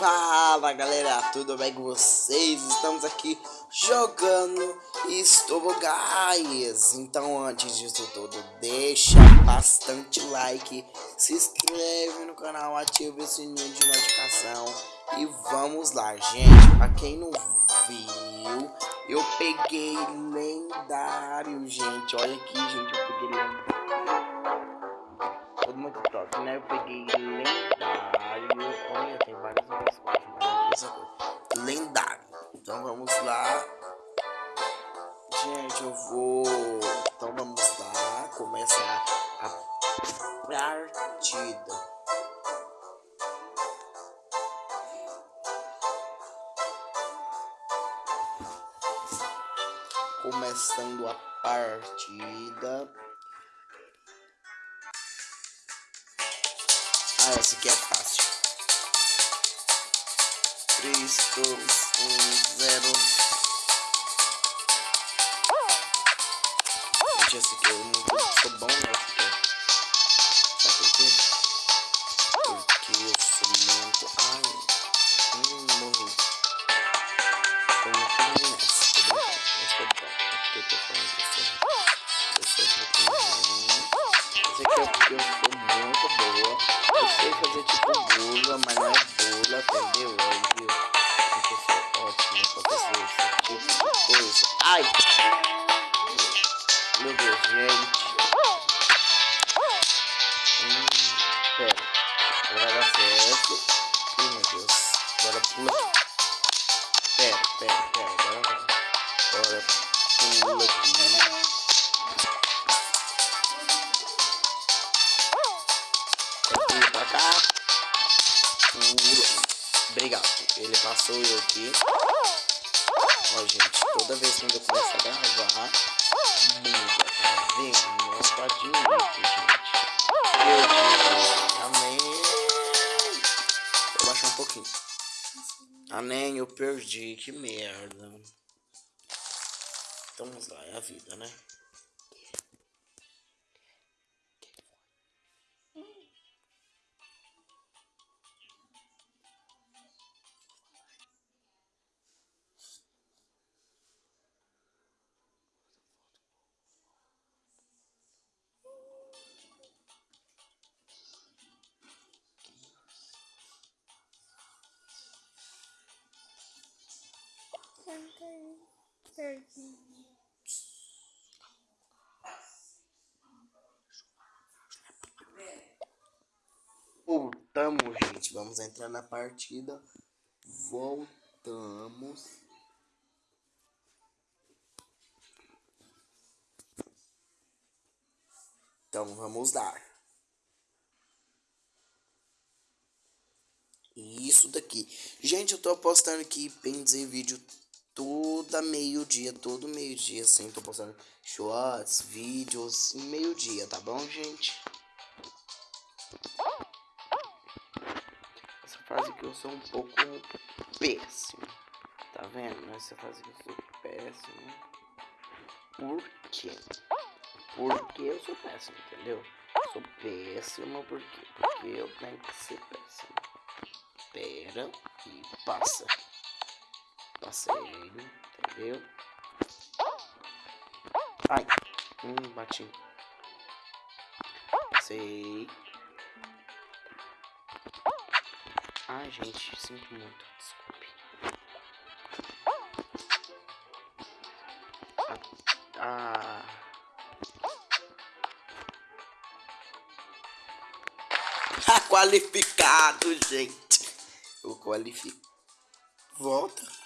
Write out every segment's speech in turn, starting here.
Fala galera, tudo bem com vocês? Estamos aqui jogando Guys. Então antes disso tudo, deixa bastante like Se inscreve no canal, ativa o sininho de notificação E vamos lá, gente Pra quem não viu, eu peguei lendário, gente. Olha aqui, gente, eu peguei lendário. Todo mundo top, né? Eu peguei lendário eu vou. Então vamos lá. Começar a partida. Começando a partida. Ah, essa aqui é fácil. 3, 2, 1, 0. Gente, esse aqui eu não sou bom, né? Sabe por quê? Porque eu sou muito... Ai, Meu Deus, gente. Hum, pera. Agora vai dar certo. Ih, meu Deus. Agora pula. Pera, pera, pera. Agora vai. Agora pula aqui. Pula pra cá. Pula. Obrigado. Ele passou eu aqui. Ó, gente, toda vez que eu começo a gravar, muda, tá vendo? Não tá gente. Eu amém. Vou baixar um pouquinho. Amém, eu perdi, que merda. Então vamos lá, é a vida, né? Voltamos, gente. Vamos entrar na partida. Voltamos. Então vamos dar. Isso daqui. Gente, eu tô postando aqui, dizer, vídeo toda meio-dia, todo meio-dia, assim, tô postando shorts, vídeos, meio-dia, tá bom, gente? Essa fase que eu sou um pouco péssimo, tá vendo? Essa fase que eu sou péssimo. Por quê? Porque eu sou péssimo, entendeu? Sou péssimo porque, porque eu tenho que ser péssimo. Pera e passa. Passei ele, entendeu? Ai, hum, bati. Passei. Ai, gente, sinto muito, desculpe. Ah. ah. qualificado, gente. O qualifico. Volta.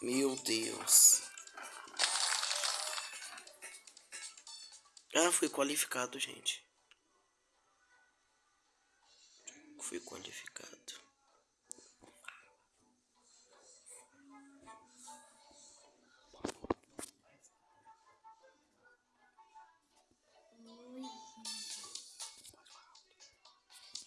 Meu Deus. Ah, fui qualificado, gente. Fui qualificado.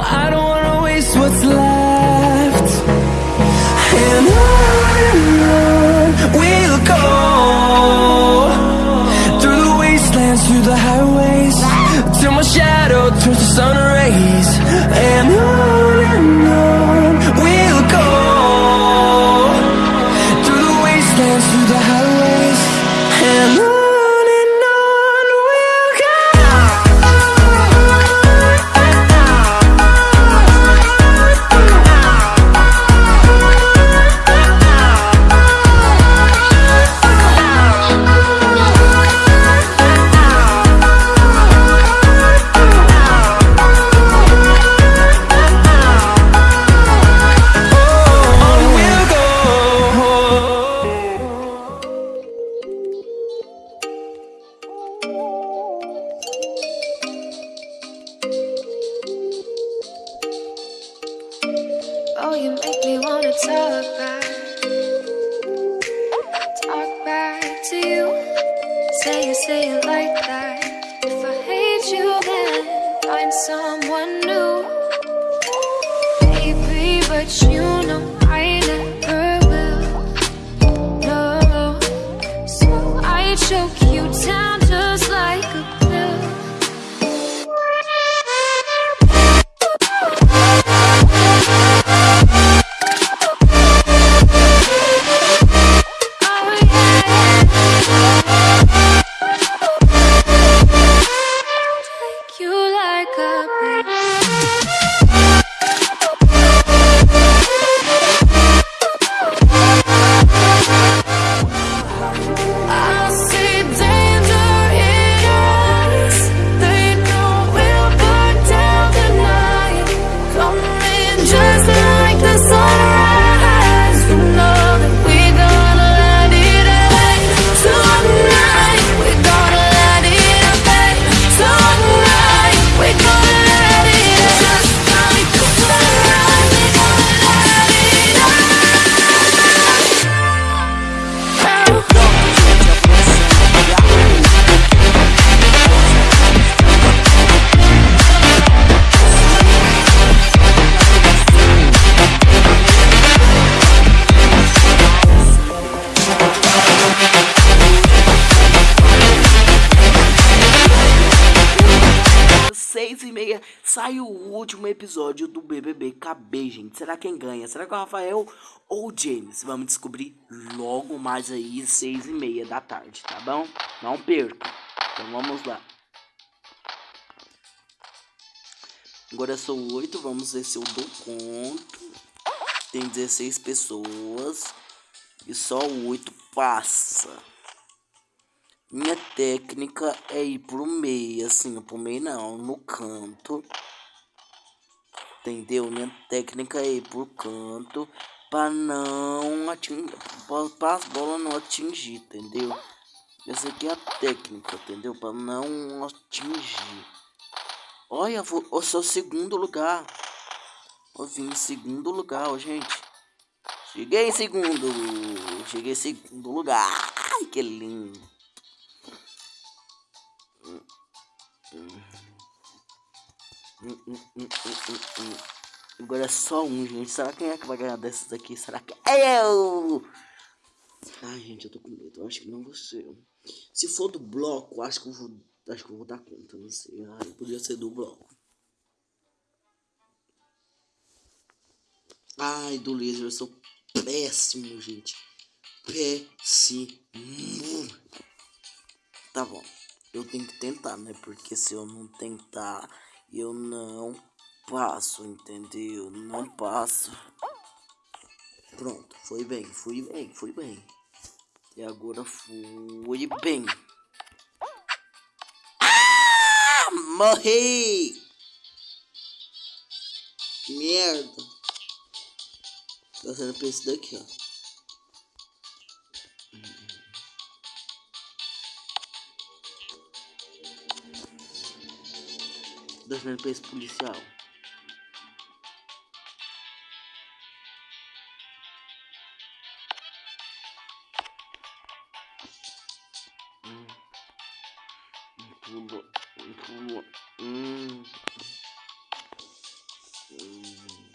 I don't wanna waste what's left. And on and on we'll go Through the wastelands, through the highways Till my shadow turns to sun rays. find someone new. Baby, but you sai o último episódio do BBB KB, gente. Será quem ganha? Será que é o Rafael ou o James? Vamos descobrir logo mais aí, seis e meia da tarde, tá bom? Não perca. Então vamos lá. Agora são oito, vamos ver se eu dou conto. Tem 16 pessoas e só oito passa. Minha técnica é ir pro meio, assim, pro meio não, no canto. Entendeu? Minha técnica é ir pro canto para não atingir, para as bolas não atingir, entendeu? Essa aqui é a técnica, entendeu? Para não atingir. Olha, vou, eu sou segundo lugar. Eu vim em segundo lugar, ó, gente. Cheguei em segundo. Cheguei em segundo lugar. Ai, que lindo. Agora é só um, gente. Será quem é que vai ganhar desses aqui? Será que é eu? Ai, gente, eu tô com medo. Eu acho que não vou ser. Se for do bloco, acho que eu vou, acho que eu vou dar conta. Não sei. Ai, podia ser do bloco. Ai, do laser, eu sou péssimo, gente. Péssimo. Tá bom. Eu tenho que tentar, né? Porque se eu não tentar, eu não passo, entendeu? Não passo. Pronto, foi bem, fui bem, fui bem. E agora fui bem. Ah, morri! Merda. Tá sendo pra esse daqui, ó. Pra esse policial. Hum. Pula, pula. Hum. Hum.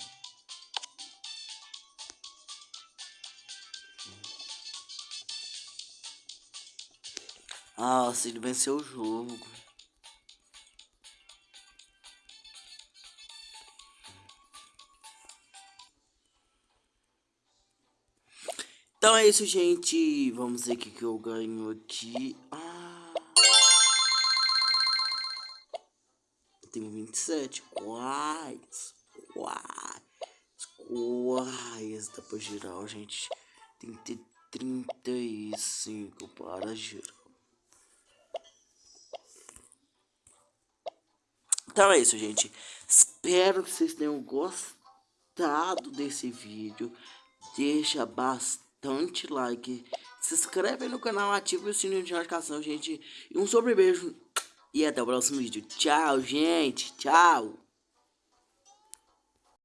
Ah, venceu o jogo. Então é isso, gente. Vamos ver o que, que eu ganho aqui. Ah. Eu tenho 27. Quais? Quais? Quais? Dá pra girar, gente. Tem que ter 35 para girar. Então é isso, gente. Espero que vocês tenham gostado desse vídeo. Deixa bastante like. Se inscreve no canal, ativa o sininho de notificação, gente. E um sobre beijo. E até o próximo vídeo. Tchau, gente. Tchau.